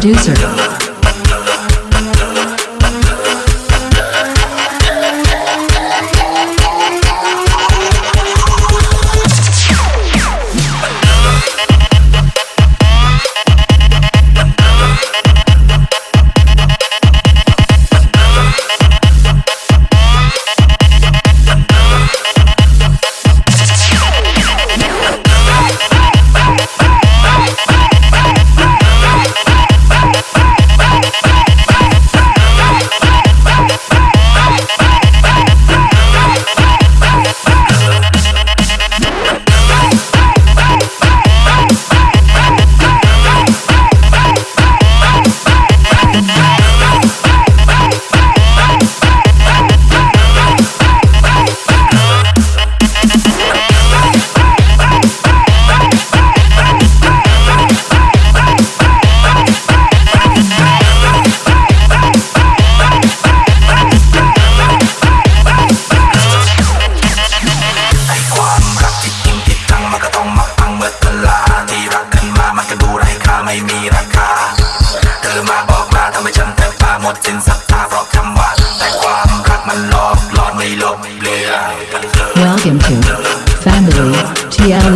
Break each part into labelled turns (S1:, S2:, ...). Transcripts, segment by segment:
S1: Producer.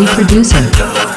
S1: Producer.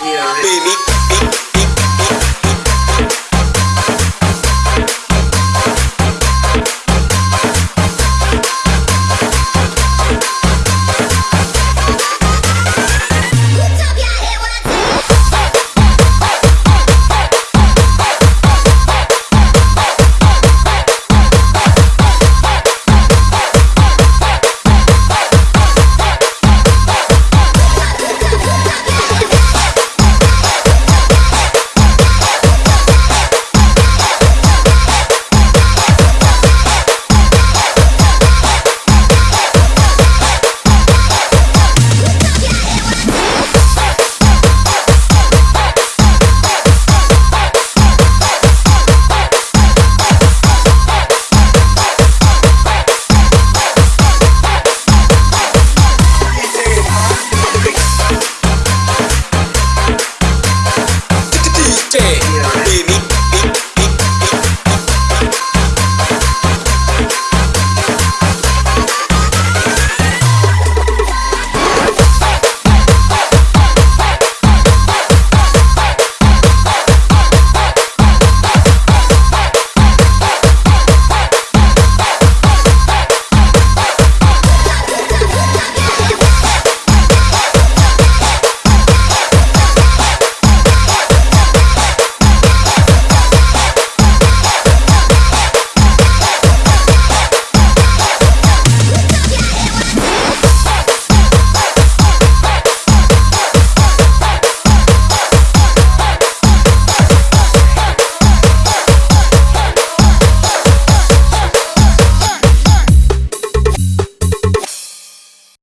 S2: baby.